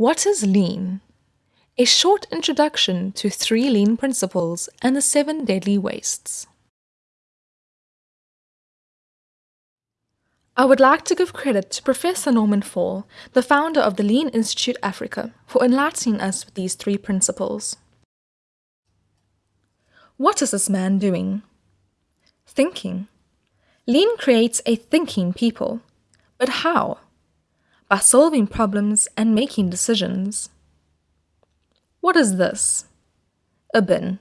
What is lean? A short introduction to three lean principles and the seven deadly wastes. I would like to give credit to Professor Norman Faull, the founder of the Lean Institute Africa, for enlightening us with these three principles. What is this man doing? Thinking. Lean creates a thinking people. But how? By solving problems and making decisions. What is this? A bin.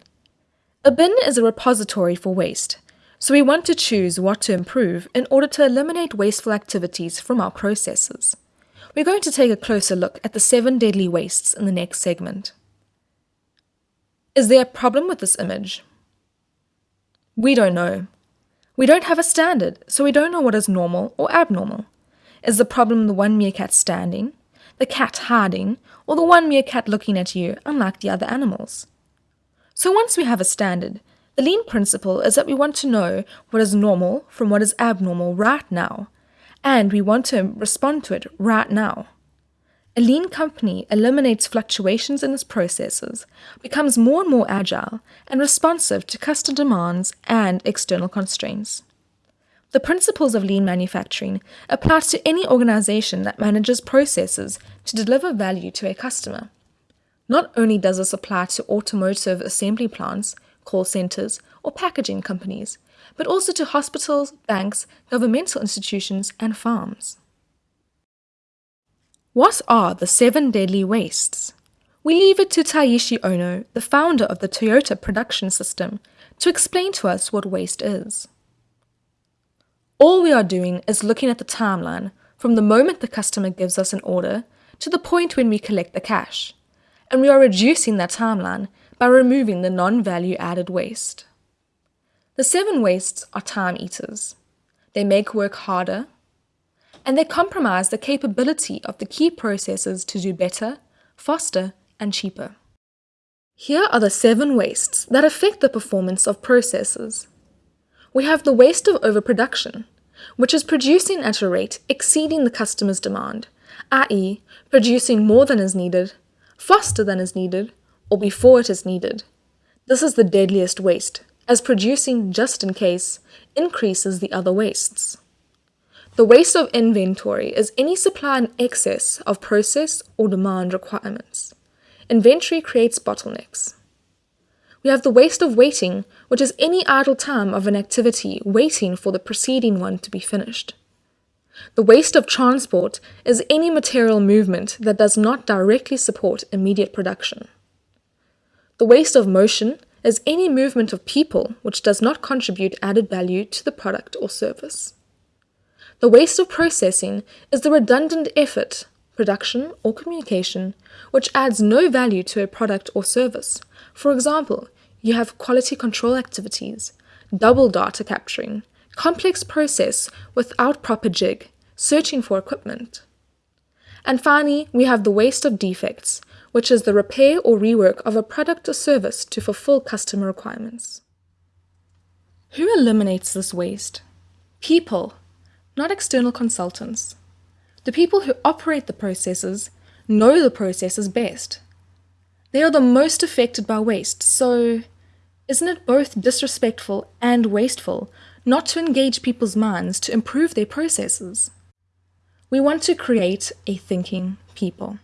A bin is a repository for waste, so we want to choose what to improve in order to eliminate wasteful activities from our processes. We're going to take a closer look at the seven deadly wastes in the next segment. Is there a problem with this image? We don't know. We don't have a standard, so we don't know what is normal or abnormal. Is the problem the one meerkat standing, the cat hiding, or the one meerkat looking at you unlike the other animals? So once we have a standard, the lean principle is that we want to know what is normal from what is abnormal right now, and we want to respond to it right now. A lean company eliminates fluctuations in its processes, becomes more and more agile, and responsive to customer demands and external constraints. The principles of lean manufacturing apply to any organization that manages processes to deliver value to a customer. Not only does this apply to automotive assembly plants, call centers, or packaging companies, but also to hospitals, banks, governmental institutions, and farms. What are the seven deadly wastes? We leave it to Taiichi Ohno, the founder of the Toyota production system, to explain to us what waste is. All we are doing is looking at the timeline from the moment the customer gives us an order to the point when we collect the cash, and we are reducing that timeline by removing the non-value added waste. The seven wastes are time eaters. They make work harder, and they compromise the capability of the key processes to do better, faster, and cheaper. Here are the seven wastes that affect the performance of processes we have the waste of overproduction, which is producing at a rate exceeding the customer's demand, i.e., producing more than is needed, faster than is needed, or before it is needed. This is the deadliest waste, as producing just in case increases the other wastes. The waste of inventory is any supply in excess of process or demand requirements. Inventory creates bottlenecks. We have the waste of waiting, which is any idle time of an activity waiting for the preceding one to be finished. The waste of transport is any material movement that does not directly support immediate production. The waste of motion is any movement of people which does not contribute added value to the product or service. The waste of processing is the redundant effort, production, or communication which adds no value to a product or service, for example, you have quality control activities, double data capturing, complex process without proper jig, searching for equipment. And finally, we have the waste of defects, which is the repair or rework of a product or service to fulfill customer requirements. Who eliminates this waste? People, not external consultants. The people who operate the processes know the processes best they are the most affected by waste, so isn't it both disrespectful and wasteful not to engage people's minds to improve their processes? We want to create a thinking people.